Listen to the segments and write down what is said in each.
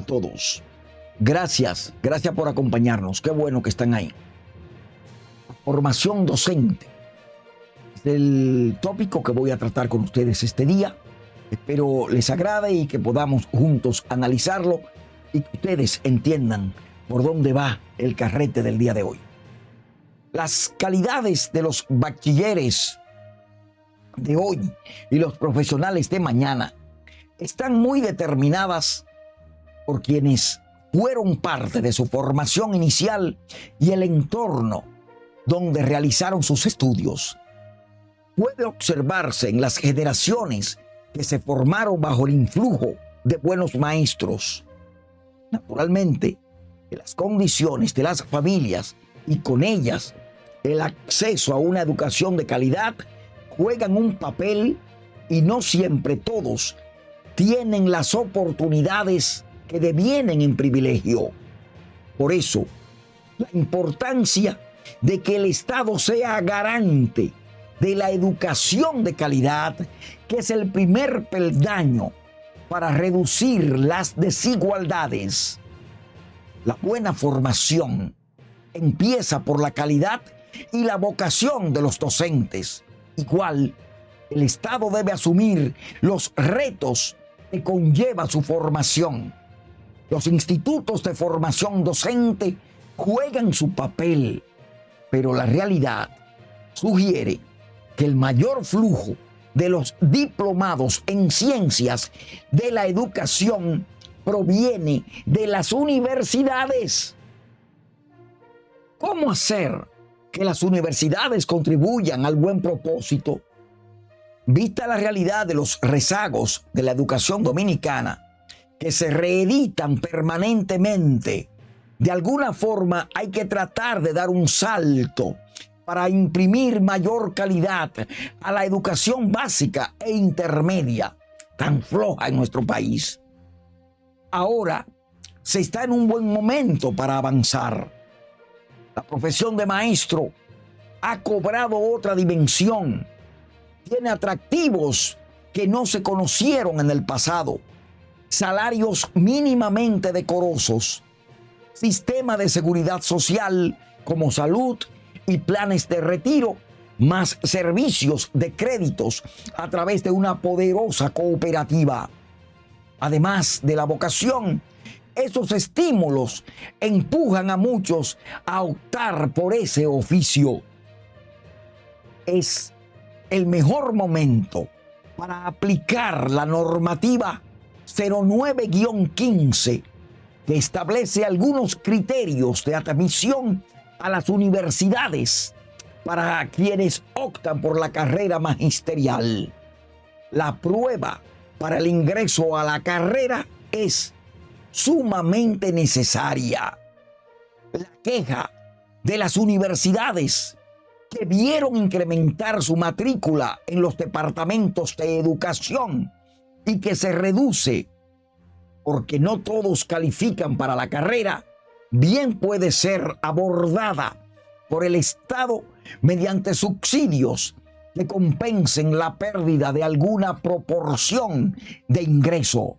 todos. Gracias, gracias por acompañarnos. Qué bueno que están ahí. Formación docente. Es el tópico que voy a tratar con ustedes este día. Espero les agrade y que podamos juntos analizarlo y que ustedes entiendan por dónde va el carrete del día de hoy. Las calidades de los bachilleres de hoy y los profesionales de mañana están muy determinadas por quienes fueron parte de su formación inicial y el entorno donde realizaron sus estudios. Puede observarse en las generaciones que se formaron bajo el influjo de buenos maestros. Naturalmente, las condiciones de las familias y con ellas el acceso a una educación de calidad juegan un papel y no siempre todos tienen las oportunidades que devienen en privilegio. Por eso, la importancia de que el Estado sea garante de la educación de calidad, que es el primer peldaño para reducir las desigualdades. La buena formación empieza por la calidad y la vocación de los docentes. Igual, el Estado debe asumir los retos que conlleva su formación. Los institutos de formación docente juegan su papel, pero la realidad sugiere que el mayor flujo de los diplomados en ciencias de la educación proviene de las universidades. ¿Cómo hacer que las universidades contribuyan al buen propósito? Vista la realidad de los rezagos de la educación dominicana, que se reeditan permanentemente, de alguna forma hay que tratar de dar un salto para imprimir mayor calidad a la educación básica e intermedia, tan floja en nuestro país. Ahora se está en un buen momento para avanzar. La profesión de maestro ha cobrado otra dimensión. Tiene atractivos que no se conocieron en el pasado. Salarios mínimamente decorosos. Sistema de seguridad social como salud y planes de retiro, más servicios de créditos a través de una poderosa cooperativa. Además de la vocación, esos estímulos empujan a muchos a optar por ese oficio. Es el mejor momento para aplicar la normativa 09-15 que establece algunos criterios de admisión a las universidades para quienes optan por la carrera magisterial. La prueba para el ingreso a la carrera es sumamente necesaria. La queja de las universidades que vieron incrementar su matrícula en los departamentos de educación y que se reduce porque no todos califican para la carrera bien puede ser abordada por el Estado mediante subsidios que compensen la pérdida de alguna proporción de ingreso.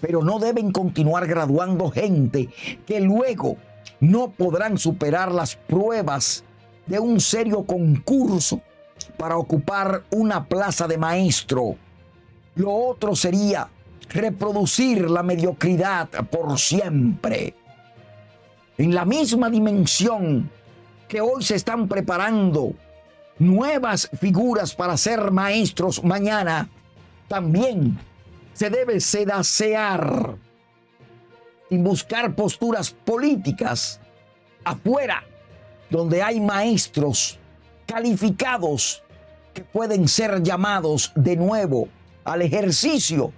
Pero no deben continuar graduando gente que luego no podrán superar las pruebas de un serio concurso para ocupar una plaza de maestro. Lo otro sería reproducir la mediocridad por siempre. En la misma dimensión que hoy se están preparando nuevas figuras para ser maestros mañana, también se debe sedacear y buscar posturas políticas afuera, donde hay maestros calificados que pueden ser llamados de nuevo al ejercicio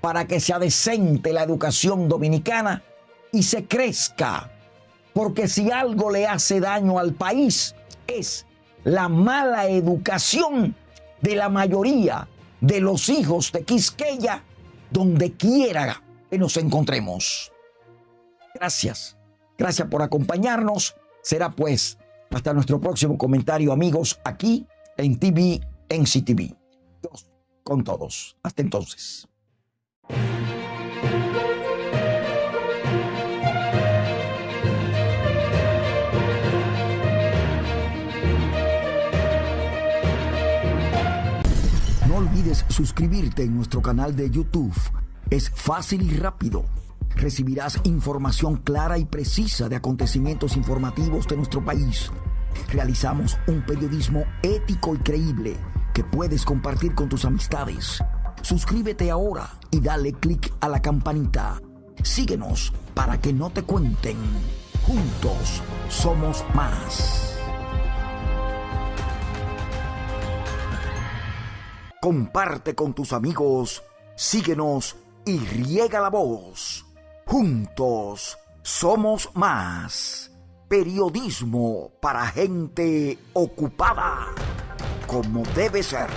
para que sea decente la educación dominicana y se crezca porque si algo le hace daño al país es la mala educación de la mayoría de los hijos de Quisqueya, donde quiera que nos encontremos. Gracias, gracias por acompañarnos. Será pues hasta nuestro próximo comentario, amigos, aquí en TV, en CTV con todos. Hasta entonces. No olvides suscribirte en nuestro canal de YouTube. Es fácil y rápido. Recibirás información clara y precisa de acontecimientos informativos de nuestro país. Realizamos un periodismo ético y creíble que puedes compartir con tus amistades. Suscríbete ahora y dale clic a la campanita. Síguenos para que no te cuenten. Juntos somos más. Comparte con tus amigos, síguenos y riega la voz. Juntos somos más. Periodismo para gente ocupada, como debe ser.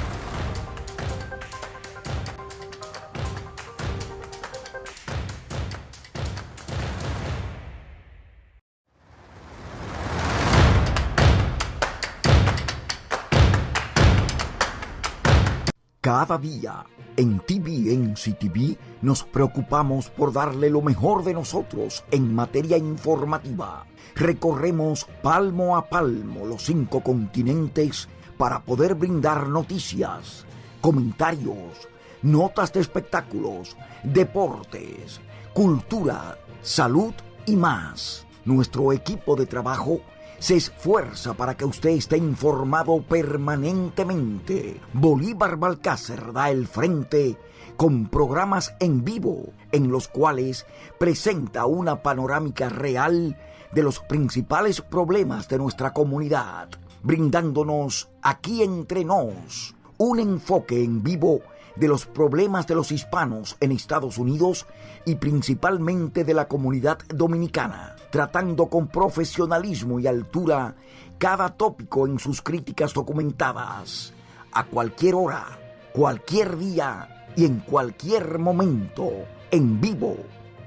Cada día en TVNC TV nos preocupamos por darle lo mejor de nosotros en materia informativa. Recorremos palmo a palmo los cinco continentes para poder brindar noticias, comentarios, notas de espectáculos, deportes, cultura, salud y más. Nuestro equipo de trabajo se esfuerza para que usted esté informado permanentemente. Bolívar Balcácer da el frente con programas en vivo en los cuales presenta una panorámica real de los principales problemas de nuestra comunidad, brindándonos aquí entre nos un enfoque en vivo de los problemas de los hispanos en Estados Unidos y principalmente de la comunidad dominicana, tratando con profesionalismo y altura cada tópico en sus críticas documentadas, a cualquier hora, cualquier día y en cualquier momento, en vivo,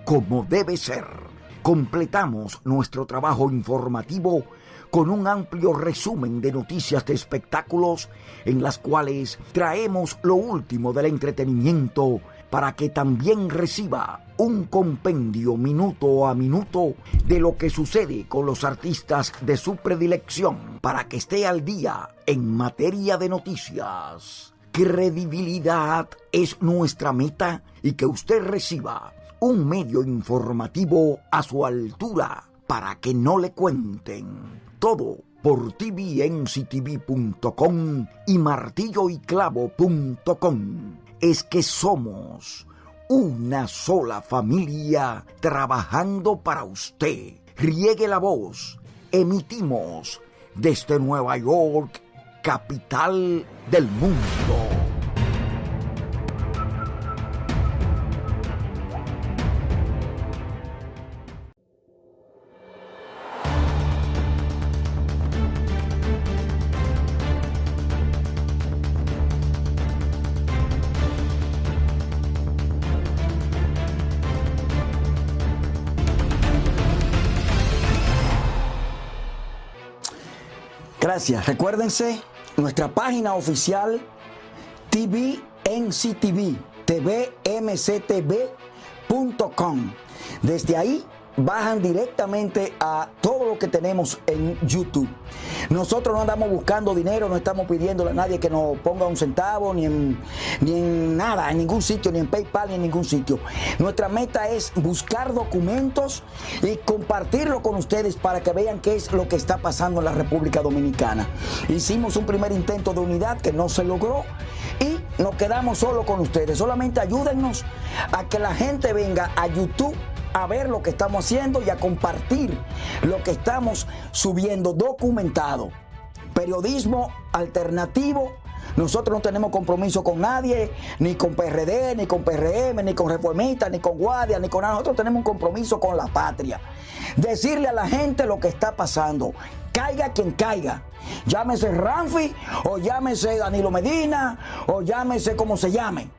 como debe ser. Completamos nuestro trabajo informativo con un amplio resumen de noticias de espectáculos en las cuales traemos lo último del entretenimiento para que también reciba un compendio minuto a minuto de lo que sucede con los artistas de su predilección para que esté al día en materia de noticias. Credibilidad es nuestra meta y que usted reciba un medio informativo a su altura para que no le cuenten todo por tvnctv.com y martilloyclavo.com. Es que somos una sola familia trabajando para usted. Riegue la voz. Emitimos desde Nueva York, capital del mundo. Recuérdense nuestra página oficial TVNCTV, tvmctv.com. Desde ahí bajan directamente a todo lo que tenemos en YouTube. Nosotros no andamos buscando dinero, no estamos pidiéndole a nadie que nos ponga un centavo, ni en, ni en nada, en ningún sitio, ni en PayPal, ni en ningún sitio. Nuestra meta es buscar documentos y compartirlo con ustedes para que vean qué es lo que está pasando en la República Dominicana. Hicimos un primer intento de unidad que no se logró y nos quedamos solo con ustedes. Solamente ayúdennos a que la gente venga a YouTube a ver lo que estamos haciendo y a compartir lo que estamos subiendo documentado. Periodismo alternativo. Nosotros no tenemos compromiso con nadie, ni con PRD, ni con PRM, ni con Reformistas, ni con Guardia, ni con nada. Nosotros tenemos un compromiso con la patria. Decirle a la gente lo que está pasando. Caiga quien caiga. Llámese Ramfi, o llámese Danilo Medina, o llámese como se llame